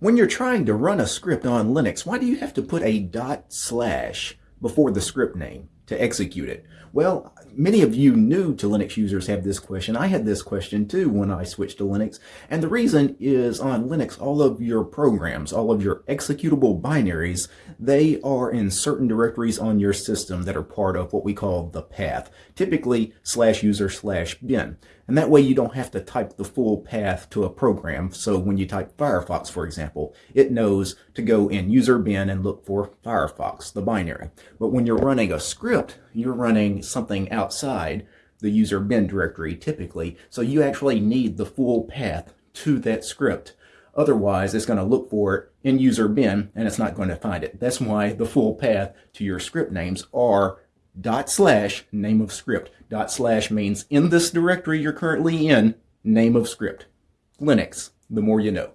When you're trying to run a script on Linux, why do you have to put a dot slash before the script name to execute it? Well, many of you new to Linux users have this question. I had this question too when I switched to Linux. And the reason is on Linux, all of your programs, all of your executable binaries, they are in certain directories on your system that are part of what we call the path, typically slash user slash bin. And that way you don't have to type the full path to a program. So when you type Firefox, for example, it knows to go in user bin and look for Firefox, the binary. But when you're running a script, you're running something outside the user bin directory typically. So you actually need the full path to that script. Otherwise, it's going to look for it in user bin and it's not going to find it. That's why the full path to your script names are dot slash name of script. Dot slash means in this directory you're currently in, name of script. Linux, the more you know.